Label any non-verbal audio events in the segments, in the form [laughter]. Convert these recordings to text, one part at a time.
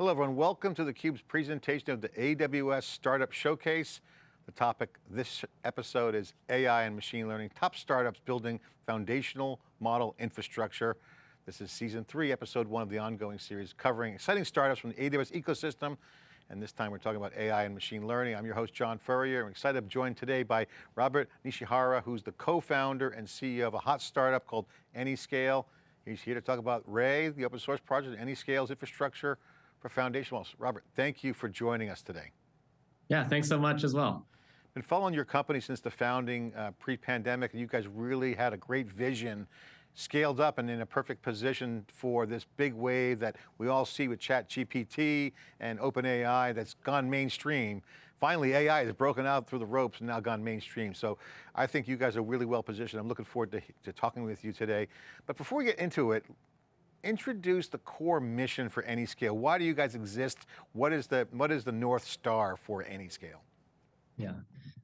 Hello everyone, welcome to theCUBE's presentation of the AWS Startup Showcase. The topic this episode is AI and machine learning, top startups building foundational model infrastructure. This is season three, episode one of the ongoing series covering exciting startups from the AWS ecosystem. And this time we're talking about AI and machine learning. I'm your host, John Furrier. I'm excited to be joined today by Robert Nishihara, who's the co-founder and CEO of a hot startup called Anyscale. He's here to talk about Ray, the open source project, Anyscale's infrastructure for foundational. Robert, thank you for joining us today. Yeah, thanks so much as well. Been following your company since the founding uh, pre-pandemic, and you guys really had a great vision, scaled up and in a perfect position for this big wave that we all see with ChatGPT and OpenAI that's gone mainstream. Finally, AI has broken out through the ropes and now gone mainstream. So I think you guys are really well positioned. I'm looking forward to, to talking with you today. But before we get into it, introduce the core mission for Anyscale. Why do you guys exist? What is the, what is the North Star for Anyscale? Yeah,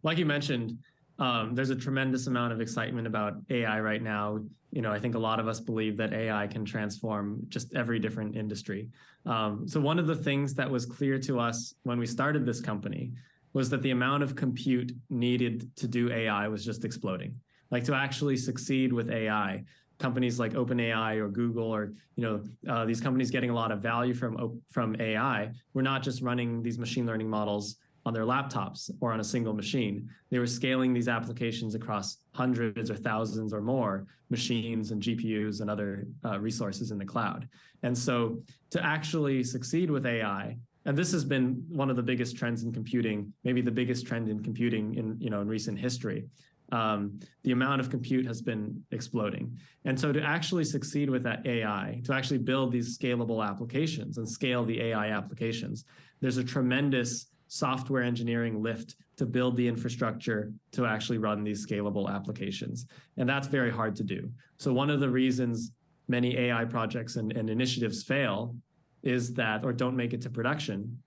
like you mentioned, um, there's a tremendous amount of excitement about AI right now. You know, I think a lot of us believe that AI can transform just every different industry. Um, so one of the things that was clear to us when we started this company was that the amount of compute needed to do AI was just exploding. Like to actually succeed with AI, companies like OpenAI or Google or you know uh, these companies getting a lot of value from from AI were not just running these machine learning models on their laptops or on a single machine. They were scaling these applications across hundreds or thousands or more machines and GPUs and other uh, resources in the cloud. And so to actually succeed with AI, and this has been one of the biggest trends in computing, maybe the biggest trend in computing in, you know, in recent history, um, the amount of compute has been exploding. And so to actually succeed with that AI, to actually build these scalable applications and scale the AI applications, there's a tremendous software engineering lift to build the infrastructure to actually run these scalable applications. And that's very hard to do. So one of the reasons many AI projects and, and initiatives fail is that, or don't make it to production,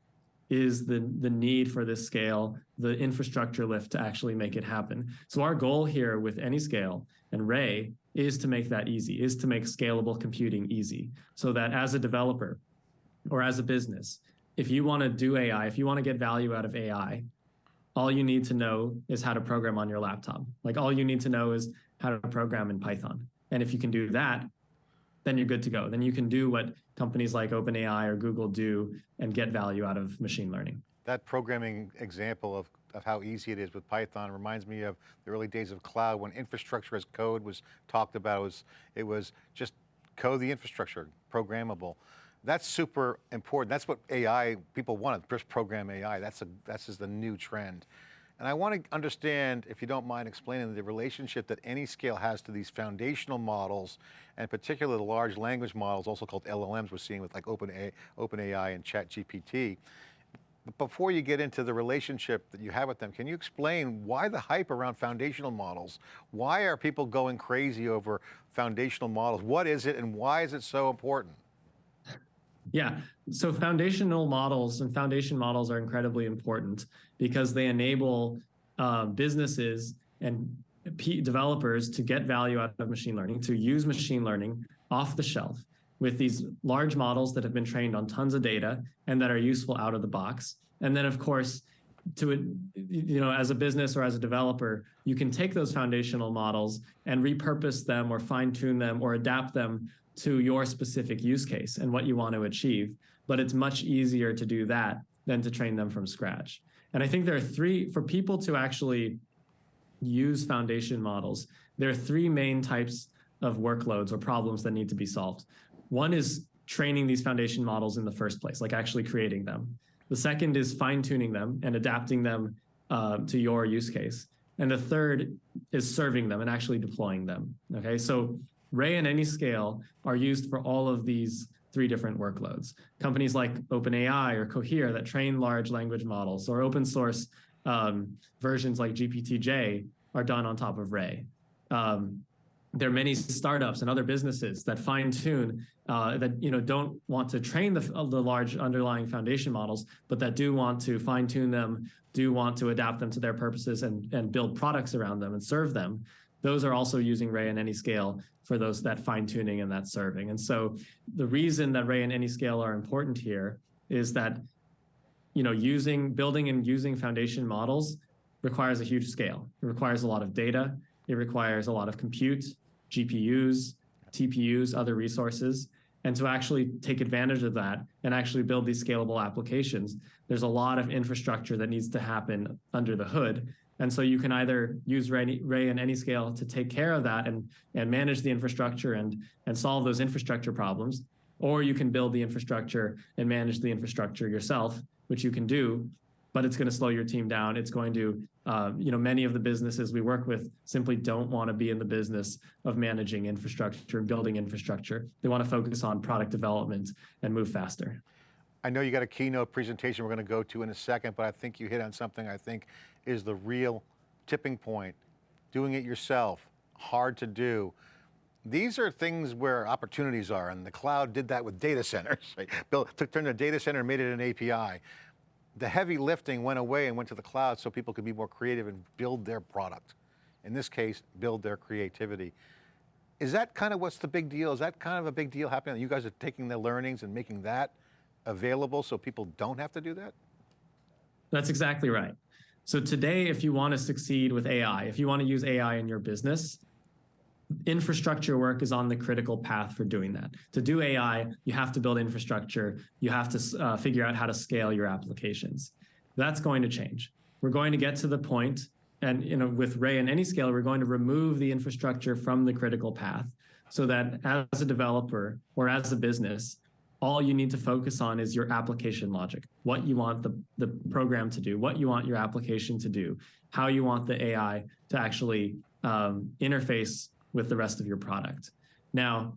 is the, the need for this scale, the infrastructure lift to actually make it happen. So our goal here with Anyscale and Ray is to make that easy, is to make scalable computing easy. So that as a developer or as a business, if you want to do AI, if you want to get value out of AI, all you need to know is how to program on your laptop. Like all you need to know is how to program in Python. And if you can do that, then you're good to go. Then you can do what companies like OpenAI or Google do and get value out of machine learning. That programming example of, of how easy it is with Python reminds me of the early days of cloud when infrastructure as code was talked about. It was, it was just code the infrastructure, programmable. That's super important. That's what AI, people want, to just program AI. That's, a, that's just the new trend. And I want to understand, if you don't mind explaining the relationship that Anyscale has to these foundational models, and particularly the large language models, also called LLMs we're seeing with like OpenAI, OpenAI and ChatGPT. But before you get into the relationship that you have with them, can you explain why the hype around foundational models? Why are people going crazy over foundational models? What is it and why is it so important? Yeah, so foundational models and foundation models are incredibly important because they enable uh, businesses and P developers to get value out of machine learning, to use machine learning off the shelf with these large models that have been trained on tons of data and that are useful out of the box. And then of course, to you know, as a business or as a developer, you can take those foundational models and repurpose them or fine tune them or adapt them to your specific use case and what you want to achieve. But it's much easier to do that than to train them from scratch. And I think there are three, for people to actually use foundation models, there are three main types of workloads or problems that need to be solved. One is training these foundation models in the first place, like actually creating them. The second is fine tuning them and adapting them uh, to your use case. And the third is serving them and actually deploying them. Okay, so Ray and Anyscale are used for all of these three different workloads. Companies like OpenAI or Cohere that train large language models or open source um, versions like GPT-J are done on top of Ray. Um, there are many startups and other businesses that fine tune uh, that you know don't want to train the, the large underlying foundation models, but that do want to fine tune them, do want to adapt them to their purposes and, and build products around them and serve them those are also using Ray and Anyscale for those that fine tuning and that serving. And so the reason that Ray and Anyscale are important here is that you know using building and using foundation models requires a huge scale. It requires a lot of data. It requires a lot of compute, GPUs, TPUs, other resources. And to actually take advantage of that and actually build these scalable applications, there's a lot of infrastructure that needs to happen under the hood. And so you can either use Ray, Ray and Anyscale to take care of that and, and manage the infrastructure and, and solve those infrastructure problems, or you can build the infrastructure and manage the infrastructure yourself, which you can do, but it's going to slow your team down. It's going to, uh, you know, many of the businesses we work with simply don't want to be in the business of managing infrastructure, and building infrastructure. They want to focus on product development and move faster. I know you got a keynote presentation we're going to go to in a second, but I think you hit on something I think is the real tipping point. Doing it yourself, hard to do. These are things where opportunities are, and the cloud did that with data centers. [laughs] Right? Built, took, turned a data center and made it an API. The heavy lifting went away and went to the cloud so people could be more creative and build their product. In this case, build their creativity. Is that kind of what's the big deal? Is that kind of a big deal happening? You guys are taking the learnings and making that available so people don't have to do that? That's exactly right. So today, if you want to succeed with AI, if you want to use AI in your business, infrastructure work is on the critical path for doing that. To do AI, you have to build infrastructure. You have to uh, figure out how to scale your applications. That's going to change. We're going to get to the point, and you know, with Ray and Anyscale, we're going to remove the infrastructure from the critical path so that as a developer or as a business, all you need to focus on is your application logic, what you want the, the program to do, what you want your application to do, how you want the AI to actually um, interface with the rest of your product. Now,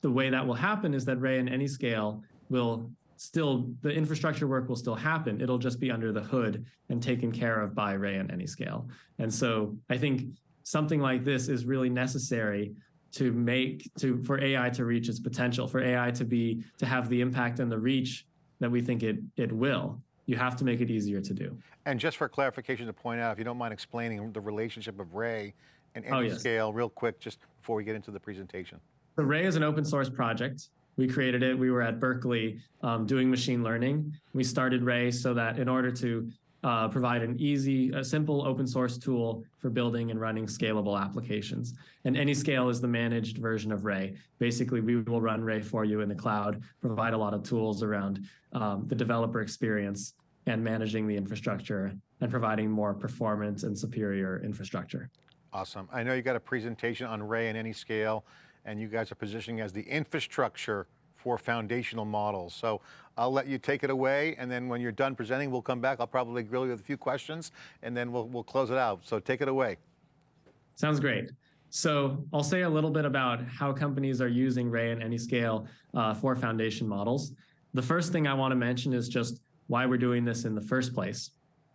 the way that will happen is that Ray and Anyscale will still, the infrastructure work will still happen. It'll just be under the hood and taken care of by Ray and Anyscale. And so I think something like this is really necessary to make to for AI to reach its potential, for AI to be to have the impact and the reach that we think it it will. You have to make it easier to do. And just for clarification to point out, if you don't mind explaining the relationship of Ray and Anyscale oh, yes. real quick, just before we get into the presentation. The Ray is an open source project. We created it. We were at Berkeley um, doing machine learning. We started Ray so that in order to uh, provide an easy, a simple open source tool for building and running scalable applications. And Anyscale is the managed version of Ray. Basically, we will run Ray for you in the cloud, provide a lot of tools around um, the developer experience and managing the infrastructure and providing more performance and superior infrastructure. Awesome. I know you got a presentation on Ray and Anyscale, and you guys are positioning as the infrastructure for foundational models. So I'll let you take it away, and then when you're done presenting, we'll come back. I'll probably grill you with a few questions, and then we'll, we'll close it out. So take it away. Sounds great. So I'll say a little bit about how companies are using Ray and Anyscale uh, for foundation models. The first thing I want to mention is just why we're doing this in the first place.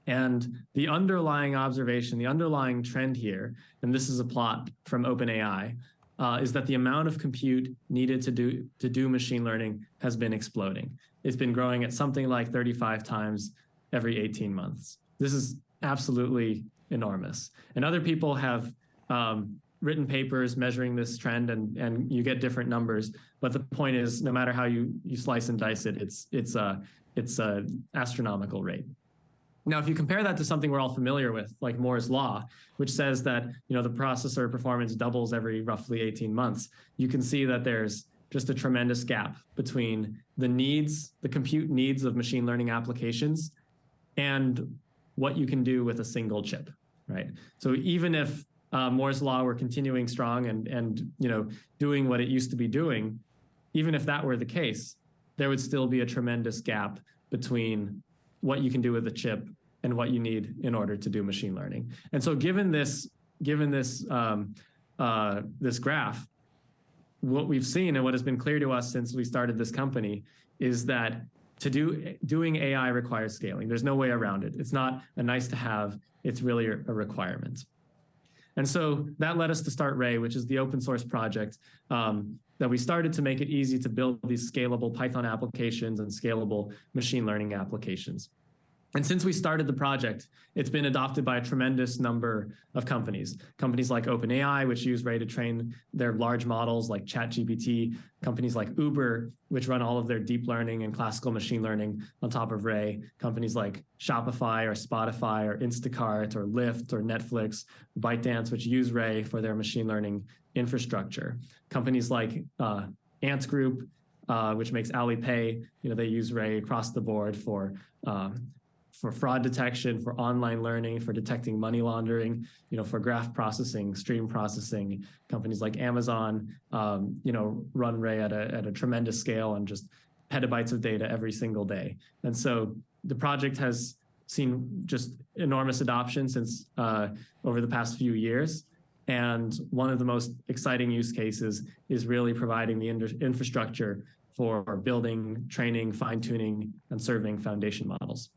And the underlying observation, the underlying trend here, and this is a plot from OpenAI, uh, is that the amount of compute needed to do to do machine learning has been exploding. It's been growing at something like 35 times every 18 months. This is absolutely enormous. And other people have um, written papers measuring this trend and, and you get different numbers. But the point is, no matter how you, you slice and dice it, it's, it's, a, it's a astronomical rate. Now, if you compare that to something we're all familiar with, like Moore's law, which says that you know the processor performance doubles every roughly 18 months, you can see that there's just a tremendous gap between the needs, the compute needs of machine learning applications and what you can do with a single chip, right? So even if uh, Moore's law were continuing strong and, and you know doing what it used to be doing, even if that were the case, there would still be a tremendous gap between what you can do with a chip and what you need in order to do machine learning. And so given this, given this, um, uh, this graph, what we've seen and what has been clear to us since we started this company is that to do doing AI requires scaling. There's no way around it. It's not a nice to have, it's really a requirement. And so that led us to start Ray, which is the open source project um, that we started to make it easy to build these scalable Python applications and scalable machine learning applications. And since we started the project, it's been adopted by a tremendous number of companies. Companies like OpenAI, which use Ray to train their large models like ChatGPT, companies like Uber, which run all of their deep learning and classical machine learning on top of Ray, companies like Shopify or Spotify or Instacart or Lyft or Netflix, ByteDance, which use Ray for their machine learning infrastructure. Companies like uh, Ant Group, uh, which makes Alipay, you know, they use Ray across the board for um, for fraud detection, for online learning, for detecting money laundering, you know, for graph processing, stream processing. Companies like Amazon, um, you know, run Ray at a, at a tremendous scale and just petabytes of data every single day. And so the project has seen just enormous adoption since uh, over the past few years. And one of the most exciting use cases is really providing the infrastructure for building, training, fine tuning, and serving foundation models.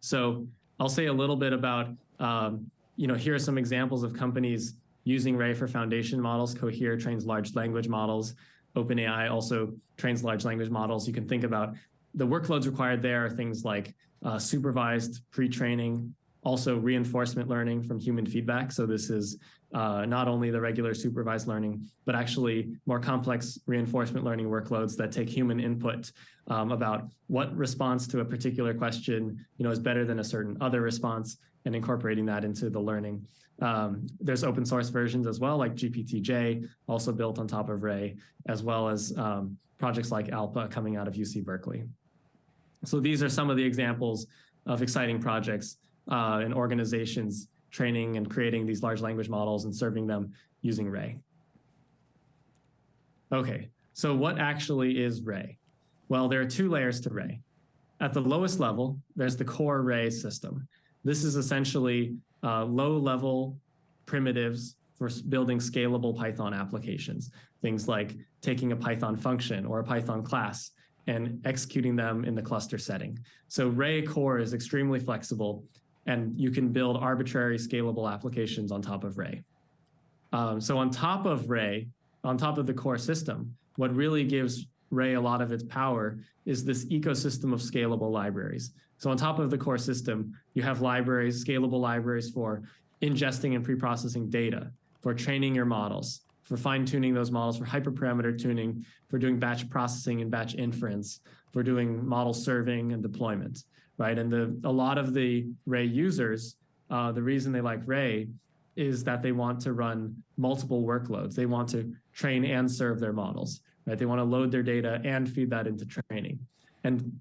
So I'll say a little bit about, um, you know, here are some examples of companies using Ray for foundation models. Cohere trains large language models. OpenAI also trains large language models. You can think about the workloads required there are things like uh, supervised pre-training, also reinforcement learning from human feedback. So this is uh, not only the regular supervised learning, but actually more complex reinforcement learning workloads that take human input um, about what response to a particular question you know, is better than a certain other response and incorporating that into the learning. Um, there's open source versions as well, like GPT-J, also built on top of Ray, as well as um, projects like ALPA coming out of UC Berkeley. So these are some of the examples of exciting projects uh, and organizations training and creating these large language models and serving them using Ray. Okay, so what actually is Ray? Well, there are two layers to Ray. At the lowest level, there's the core Ray system. This is essentially uh, low-level primitives for building scalable Python applications. Things like taking a Python function or a Python class and executing them in the cluster setting. So Ray core is extremely flexible and you can build arbitrary scalable applications on top of Ray. Um, so on top of Ray, on top of the core system, what really gives Ray a lot of its power is this ecosystem of scalable libraries. So on top of the core system, you have libraries, scalable libraries for ingesting and preprocessing data, for training your models, for fine-tuning those models, for hyperparameter tuning, for doing batch processing and batch inference, for doing model serving and deployment right? And the a lot of the Ray users, uh, the reason they like Ray is that they want to run multiple workloads. They want to train and serve their models, right? They want to load their data and feed that into training. And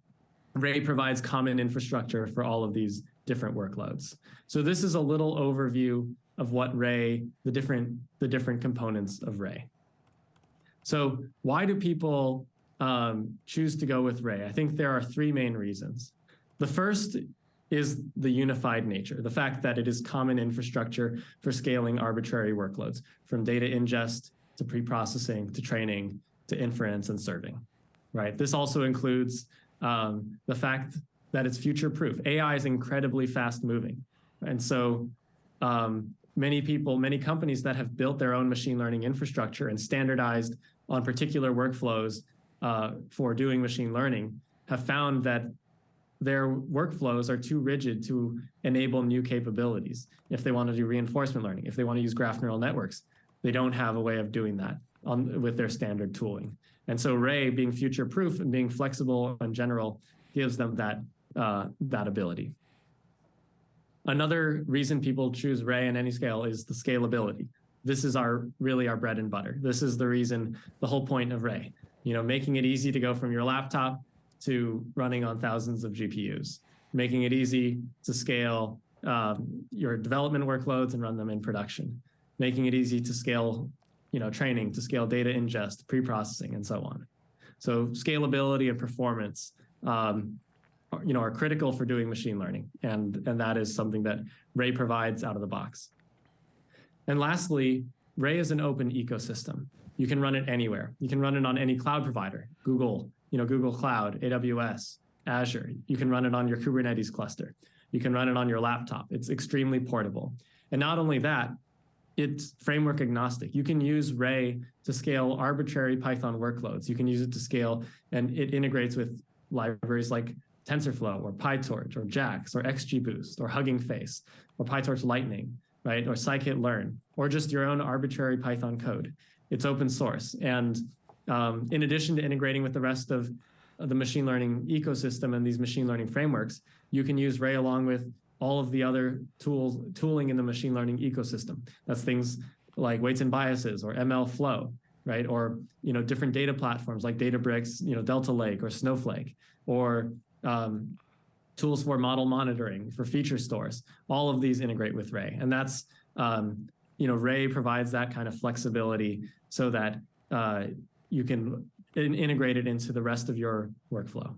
Ray provides common infrastructure for all of these different workloads. So this is a little overview of what Ray, the different, the different components of Ray. So why do people um, choose to go with Ray? I think there are three main reasons. The first is the unified nature, the fact that it is common infrastructure for scaling arbitrary workloads, from data ingest to pre-processing to training to inference and serving, right? This also includes um, the fact that it's future-proof. AI is incredibly fast-moving. And so um, many people, many companies that have built their own machine learning infrastructure and standardized on particular workflows uh, for doing machine learning have found that their workflows are too rigid to enable new capabilities. If they want to do reinforcement learning, if they want to use graph neural networks, they don't have a way of doing that on, with their standard tooling. And so Ray being future proof and being flexible in general gives them that, uh, that ability. Another reason people choose Ray in Anyscale is the scalability. This is our really our bread and butter. This is the reason, the whole point of Ray. You know, making it easy to go from your laptop to running on thousands of GPUs, making it easy to scale um, your development workloads and run them in production, making it easy to scale, you know, training, to scale data ingest, pre-processing, and so on. So scalability and performance, um, you know, are critical for doing machine learning, and and that is something that Ray provides out of the box. And lastly, Ray is an open ecosystem. You can run it anywhere. You can run it on any cloud provider, Google, you know, Google Cloud, AWS, Azure. You can run it on your Kubernetes cluster. You can run it on your laptop. It's extremely portable. And not only that, it's framework agnostic. You can use Ray to scale arbitrary Python workloads. You can use it to scale, and it integrates with libraries like TensorFlow or PyTorch or JAX or XGBoost or Hugging Face or PyTorch Lightning, right? Or scikit-learn or just your own arbitrary Python code. It's open source. And um, in addition to integrating with the rest of the machine learning ecosystem and these machine learning frameworks, you can use Ray along with all of the other tools, tooling in the machine learning ecosystem. That's things like weights and biases or MLflow, right? Or, you know, different data platforms like Databricks, you know, Delta Lake or Snowflake, or um, tools for model monitoring, for feature stores. All of these integrate with Ray. And that's, um, you know, Ray provides that kind of flexibility so that uh, you can in integrate it into the rest of your workflow.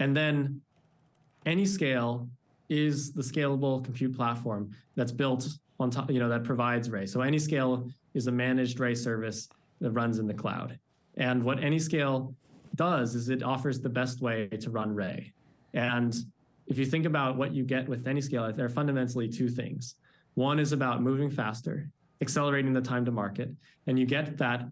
And then AnyScale is the scalable compute platform that's built on top, you know, that provides Ray. So AnyScale is a managed Ray service that runs in the cloud. And what AnyScale does is it offers the best way to run Ray. And if you think about what you get with AnyScale, there are fundamentally two things. One is about moving faster, accelerating the time to market, and you get that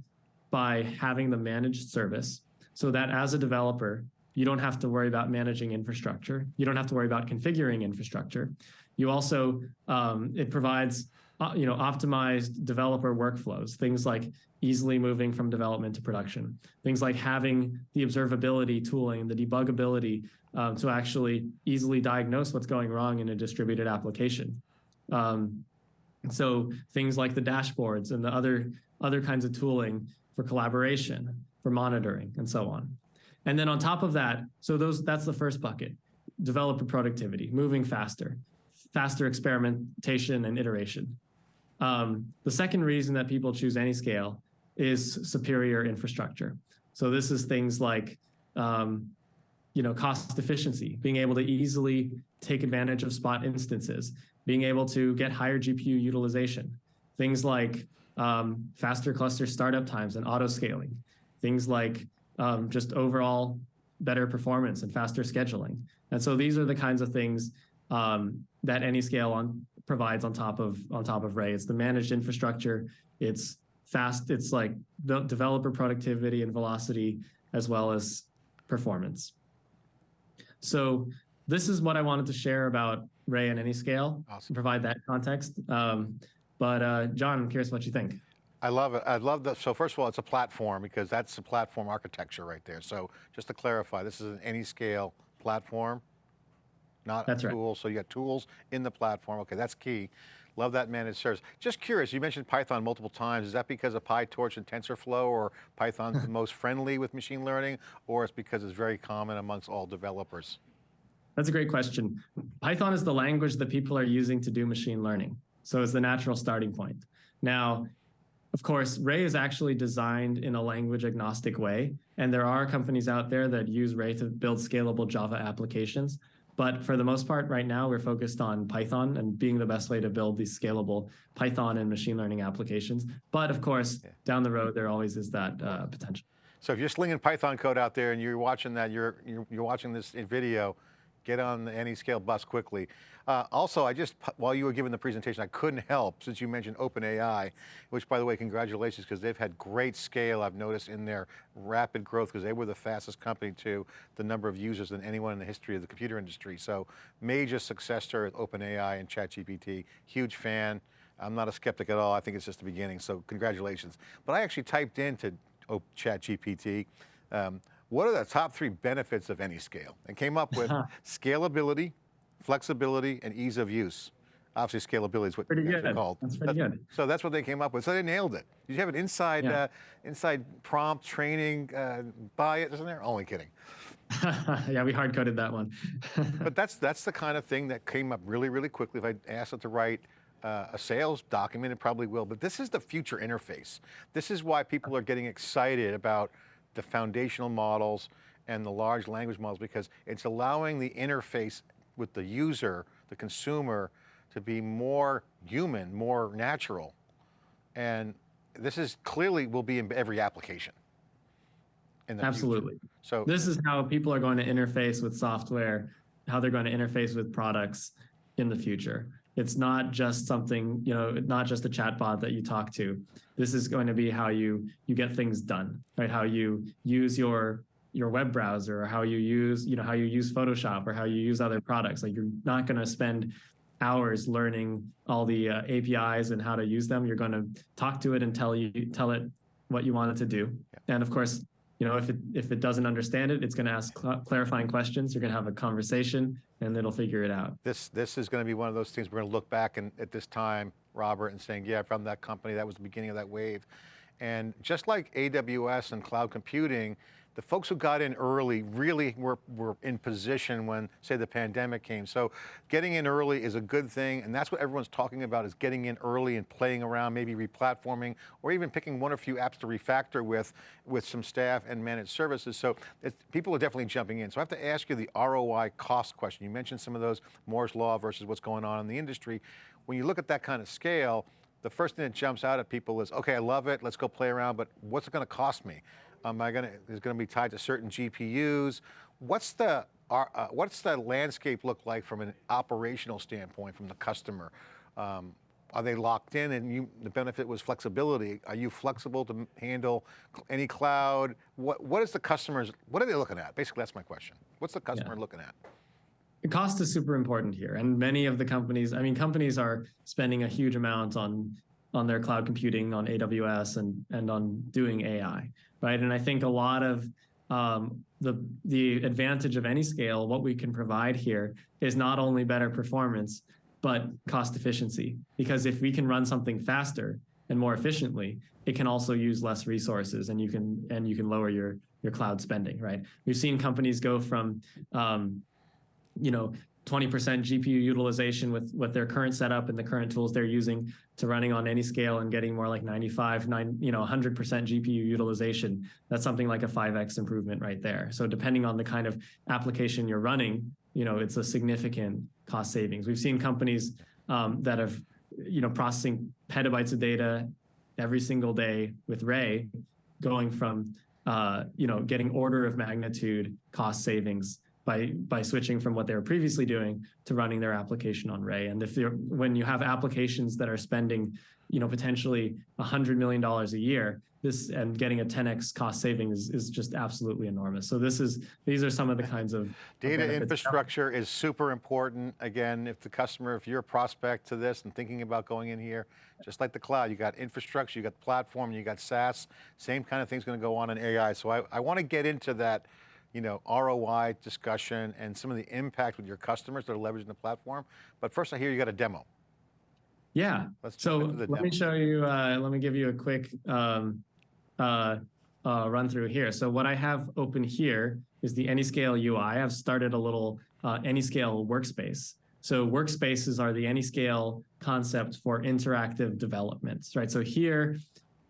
by having the managed service so that as a developer, you don't have to worry about managing infrastructure. You don't have to worry about configuring infrastructure. You also, um, it provides, uh, you know, optimized developer workflows, things like easily moving from development to production, things like having the observability tooling, the debugability um, to actually easily diagnose what's going wrong in a distributed application. Um, so things like the dashboards and the other, other kinds of tooling for collaboration, for monitoring, and so on. And then on top of that, so those that's the first bucket, developer productivity, moving faster, faster experimentation and iteration. Um, the second reason that people choose AnyScale is superior infrastructure. So this is things like, um, you know, cost efficiency, being able to easily take advantage of spot instances, being able to get higher GPU utilization, things like um, faster cluster startup times and auto scaling, things like um, just overall better performance and faster scheduling. And so these are the kinds of things um, that AnyScale on provides on top of on top of Ray. It's the managed infrastructure. It's fast. It's like developer productivity and velocity as well as performance. So this is what I wanted to share about Ray and AnyScale Awesome. provide that context. Um, but uh, John, I'm curious what you think. I love it. I love that. So first of all, it's a platform because that's the platform architecture right there. So just to clarify, this is an AnyScale platform, not That's a right. tool. So you got tools in the platform. Okay, that's key. Love that managed service. Just curious, you mentioned Python multiple times. Is that because of PyTorch and TensorFlow or Python's [laughs] the most friendly with machine learning or it's because it's very common amongst all developers? That's a great question. Python is the language that people are using to do machine learning. So it's the natural starting point. Now, of course, Ray is actually designed in a language agnostic way. And there are companies out there that use Ray to build scalable Java applications. But for the most part, right now, we're focused on Python and being the best way to build these scalable Python and machine learning applications. But of course, Yeah. down the road, there always is that uh, potential. So if you're slinging Python code out there and you're watching that, you're, you're, you're watching this video, get on the AnyScale bus quickly. Uh, also, I just, while you were giving the presentation, I couldn't help, since you mentioned OpenAI, which by the way, congratulations, because they've had great scale, I've noticed in their rapid growth, because they were the fastest company to the number of users than anyone in the history of the computer industry. So major success story with OpenAI and ChatGPT, huge fan. I'm not a skeptic at all, I think it's just the beginning, so congratulations. But I actually typed into ChatGPT, um, what are the top three benefits of Anyscale? And came up with [laughs] scalability, flexibility, and ease of use. Obviously, scalability is what Pretty good. called. That's pretty good. So that's what they came up with. So they nailed it. Did you have an inside, Yeah. uh, inside prompt training uh, by it, isn't there? Only kidding. [laughs] yeah, we hard coded that one. [laughs] But that's that's the kind of thing that came up really, really quickly. If I asked it to write uh, a sales document, it probably will. But this is the future interface. This is why people are getting excited about the foundational models and the large language models because it's allowing the interface with the user, the consumer, to be more human, more natural. And this is clearly will be in every application. In the future. Absolutely. So This is how people are going to interface with software, how they're going to interface with products in the future. It's not just something, you know, not just a chatbot that you talk to. This is going to be how you you get things done, right? How you use your your web browser or how you use, you know, how you use Photoshop or how you use other products. Like you're not going to spend hours learning all the uh, APIs and how to use them. You're going to talk to it and tell you tell it what you want it to do. Yeah. And of course, you know, if it if it doesn't understand it, it's going to ask cl clarifying questions. You're going to have a conversation, and it'll figure it out. This this is going to be one of those things we're going to look back and at this time, Robert, and saying, yeah, from that company, that was the beginning of that wave. And just like AWS and cloud computing, the folks who got in early really were, were in position when, say, the pandemic came. So getting in early is a good thing, and that's what everyone's talking about is getting in early and playing around, maybe replatforming, or even picking one or few apps to refactor with, with some staff and managed services. So people are definitely jumping in. So I have to ask you the ROI cost question. You mentioned some of those Moore's Law versus what's going on in the industry. When you look at that kind of scale, the first thing that jumps out at people is, okay, I love it, let's go play around, but what's it going to cost me? Am I going to, is going to be tied to certain GPUs? What's the, uh, what's the landscape look like from an operational standpoint from the customer? Um, are they locked in and you, the benefit was flexibility? Are you flexible to handle any cloud? What, what is the customers, what are they looking at? Basically, that's my question. What's the customer yeah. looking at? cost is super important here. And many of the companies, I mean, companies are spending a huge amount on on their cloud computing on AWS and and on doing AI, right? And I think a lot of um, the the advantage of Anyscale, what we can provide here is not only better performance, but cost efficiency. Because if we can run something faster and more efficiently, it can also use less resources, and you can and you can lower your your cloud spending, right? We've seen companies go from um, you know, 20% GPU utilization with, with their current setup and the current tools they're using to running on Anyscale and getting more like 95, nine, you know, 100% GPU utilization. That's something like a 5x improvement right there. So depending on the kind of application you're running, you know, it's a significant cost savings. We've seen companies um, that have, you know, processing petabytes of data every single day with Ray going from, uh, you know, getting order of magnitude cost savings by by switching from what they were previously doing to running their application on Ray. And if you're when you have applications that are spending, you know, potentially a $100 million a year, this and getting a 10x cost savings is, is just absolutely enormous. So this is these are some of the kinds of data infrastructure is super important. Again, if the customer, if you're a prospect to this and thinking about going in here, just like the cloud, you got infrastructure, you got the platform, you got SaaS, same kind of thing's going to go on in AI. So I, I want to get into that you know, ROI discussion and some of the impact with your customers that are leveraging the platform. But first I hear you got a demo. Yeah, Let's so let demo. me show you, uh, let me give you a quick um, uh, uh, run through here. So what I have open here is the Anyscale UI. I've started a little uh, Anyscale workspace. So workspaces are the Anyscale concept for interactive developments, right? So here,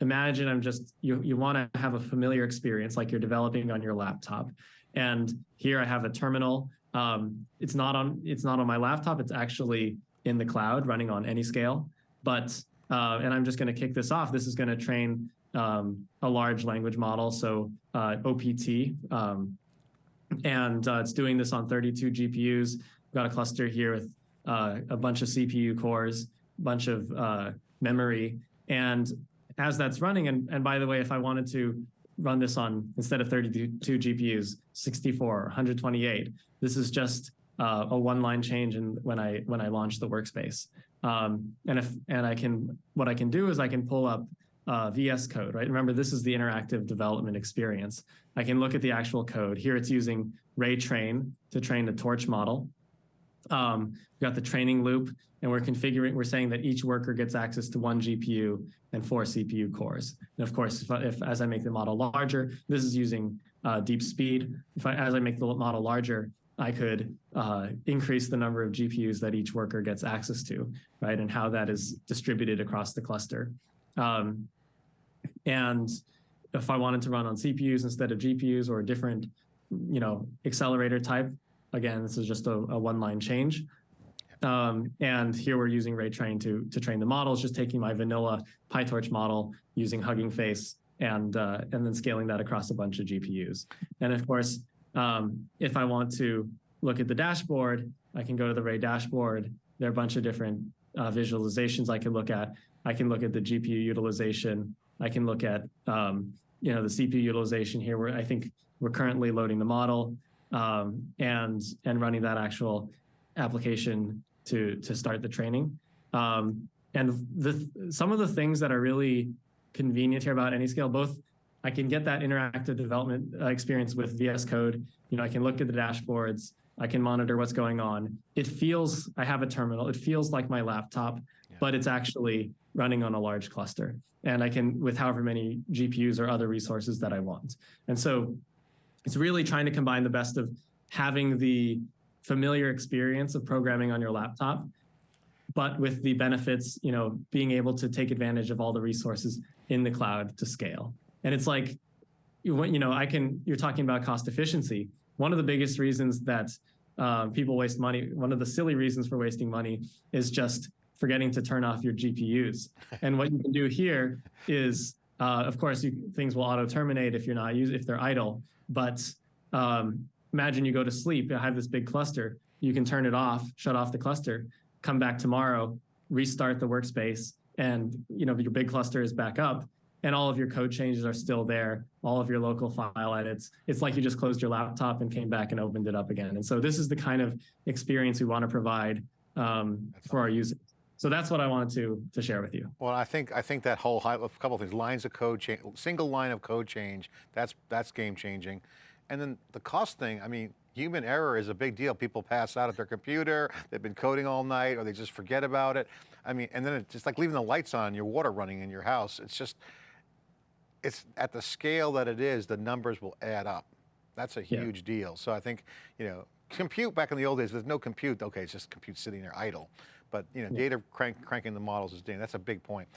imagine I'm just, you, you want to have a familiar experience like you're developing on your laptop. And here I have a terminal. Um, it's not on it's not on my laptop. It's actually in the cloud running on Anyscale. But uh, and I'm just going to kick this off. This is going to train um, a large language model, so uh, OPT, um, and uh, it's doing this on 32 GPUs. We've got a cluster here with uh, a bunch of CPU cores, a bunch of uh, memory, and as that's running, and, and by the way, if I wanted to run this on instead of 32 GPUs, 64, 128. This is just uh, a one-line change in when I when I launch the workspace. Um, and if and I can what I can do is I can pull up uh, VS Code, right? Remember, this is the interactive development experience. I can look at the actual code. Here it's using Ray Train to train the Torch model. Um, we've got the training loop, and we're configuring, we're saying that each worker gets access to one GPU and four CPU cores. And of course, if, if as I make the model larger, this is using uh, DeepSpeed. If I, as I make the model larger, I could uh, increase the number of GPUs that each worker gets access to, right? And how that is distributed across the cluster. Um, and if I wanted to run on CPUs instead of GPUs or a different, you know, accelerator type, again, this is just a, a one-line change. Um, and here we're using Ray Train to, to train the models, just taking my vanilla PyTorch model using Hugging Face and, uh, and then scaling that across a bunch of GPUs. And of course, um, if I want to look at the dashboard, I can go to the Ray dashboard. There are a bunch of different uh, visualizations I can look at. I can look at the GPU utilization. I can look at, um, you know, the CPU utilization here, where I think We're currently loading the model um, and and running that actual application to to start the training. Um, and the some of the things that are really convenient here about Anyscale, both I can get that interactive development uh, experience with VS Code. You know, I can look at the dashboards. I can monitor what's going on. It feels, I have a terminal. It feels like my laptop, Yeah. but it's actually running on a large cluster. And I can, with however many GPUs or other resources that I want. And so it's really trying to combine the best of having the familiar experience of programming on your laptop, but with the benefits, you know, being able to take advantage of all the resources in the cloud to scale. And it's like, you know, I can, you're talking about cost efficiency. One of the biggest reasons that uh, people waste money, one of the silly reasons for wasting money is just forgetting to turn off your GPUs. And what you can do here is, uh, of course, you, things will auto terminate if you're not use if they're idle. But um, imagine you go to sleep, you have this big cluster, you can turn it off, shut off the cluster, come back tomorrow, restart the workspace, and you know your big cluster is back up, and all of your code changes are still there, all of your local file edits. It's like you just closed your laptop and came back and opened it up again. And so this is the kind of experience we want to provide um, for our users. So that's what I wanted to to share with you. Well, I think I think that whole high, a couple of things, lines of code change, single line of code change, that's that's game changing, and then the cost thing. I mean, human error is a big deal. People pass out at their computer, they've been coding all night, or they just forget about it. I mean, and then it's just like leaving the lights on, your water running in your house. It's just, it's at the scale that it is, the numbers will add up. That's a Yeah. huge deal. So I think you know, compute back in the old days, there's no compute. Okay, it's just compute sitting there idle. But you know, Yeah. data crank, cranking the models is doing. That's a big point.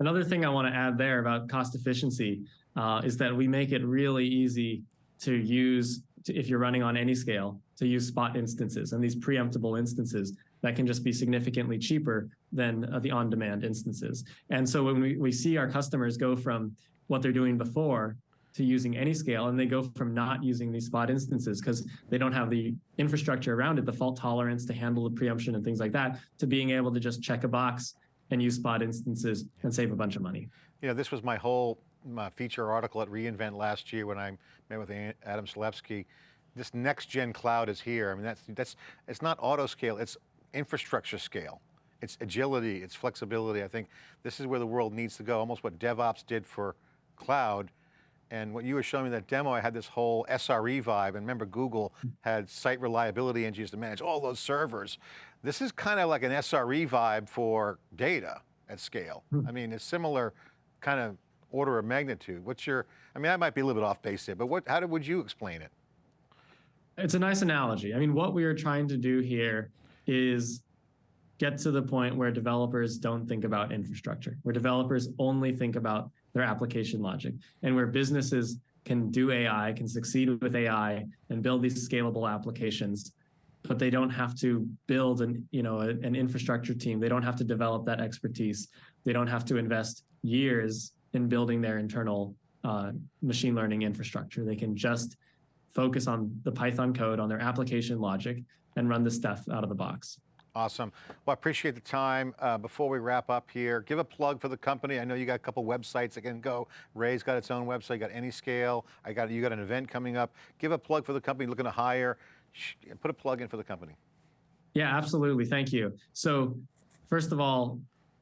Another thing I want to add there about cost efficiency uh, is that we make it really easy to use, to, if you're running on Anyscale, to use spot instances and these preemptible instances that can just be significantly cheaper than uh, the on-demand instances. And so when we, we see our customers go from what they're doing before to using Anyscale, and they go from not using these spot instances because they don't have the infrastructure around it, the fault tolerance to handle the preemption and things like that, to being able to just check a box and use spot instances and save a bunch of money. Know, this was my whole my feature article at reInvent last year when I met with Adam Selipsky. This next gen cloud is here. I mean, that's, that's, it's not auto scale, it's infrastructure scale. It's agility, it's flexibility. I think this is where the world needs to go, almost what DevOps did for cloud. And what you were showing me that demo, I had this whole SRE vibe. And remember, Google had site reliability engineers to manage all those servers. This is kind of like an SRE vibe for data at scale. Hmm. I mean, it's similar kind of order of magnitude. What's your, I mean, I might be a little bit off base there, but what, how would you explain it? It's a nice analogy. I mean, what we are trying to do here is get to the point where developers don't think about infrastructure, where developers only think about their application logic, and where businesses can do AI, can succeed with AI, and build these scalable applications, but they don't have to build an you know a- an infrastructure team. They don't have to develop that expertise. They don't have to invest years in building their internal uh, machine learning infrastructure. They can just focus on the Python code, on their application logic, and run the stuff out of the box. Awesome. Well, I appreciate the time. Uh, before we wrap up here, give a plug for the company. I know you got a couple websites that can go. Ray's got its own website, you got Anyscale. I got, you got an event coming up. Give a plug for the company looking to hire. Put a plug in for the company. Yeah, absolutely. Thank you. So, first of all,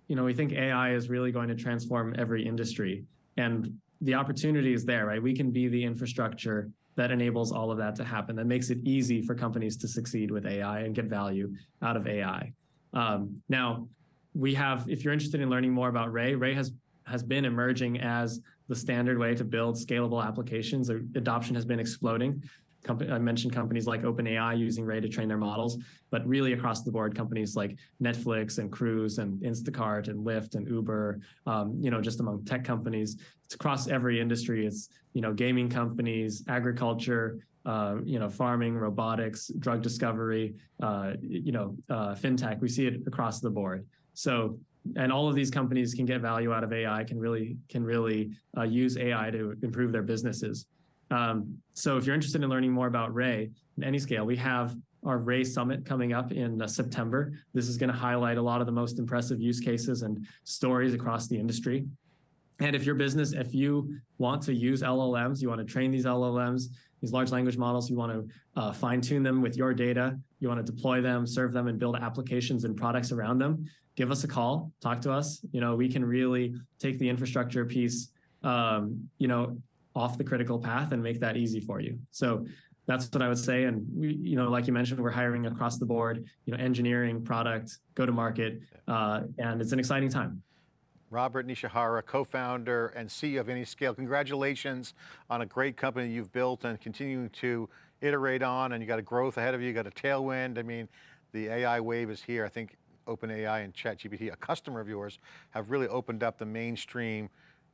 you know, we think AI is really going to transform every industry, and the opportunity is there, right? We can be the infrastructure that enables all of that to happen. That makes it easy for companies to succeed with AI and get value out of AI. Um, now, we have, if you're interested in learning more about Ray, Ray has has been emerging as the standard way to build scalable applications. Adoption has been exploding. Compa- I mentioned companies like OpenAI using Ray to train their models, but really across the board, companies like Netflix and Cruise and Instacart and Lyft and Uber, um, you know, just among tech companies, it's across every industry. It's, you know, gaming companies, agriculture, uh, you know, farming, robotics, drug discovery, uh, you know, uh, fintech. We see it across the board. So, and all of these companies can get value out of AI, can really can really uh, use AI to improve their businesses. Um, so, if you're interested in learning more about Ray in Anyscale, we have our Ray Summit coming up in uh, September. This is going to highlight a lot of the most impressive use cases and stories across the industry. And if your business, if you want to use LLMs, you want to train these LLMs, these large language models, you want to uh, fine tune them with your data, you want to deploy them, serve them, and build applications and products around them, give us a call, talk to us. You know, we can really take the infrastructure piece, um, you know, off the critical path and make that easy for you. So that's what I would say. And we, you know, like you mentioned, we're hiring across the board, you know, engineering, product, go to market, uh, and it's an exciting time. Robert Nishihara, co-founder and CEO of Anyscale. Congratulations on a great company you've built and continuing to iterate on and you got a growth ahead of you, you got a tailwind. I mean, the AI wave is here. I think OpenAI and ChatGPT, a customer of yours, have really opened up the mainstream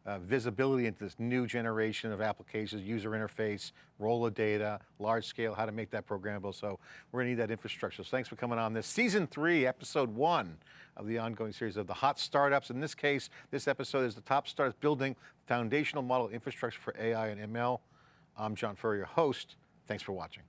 uh, visibility into this new generation of applications, user interface, role of data, large scale, how to make that programmable. So we're going to need that infrastructure. So thanks for coming on this. Season three, episode one of the ongoing series of the hot startups. In this case, this episode is the top startups building foundational model infrastructure for AI and ML. I'm John Furrier, your host. Thanks for watching.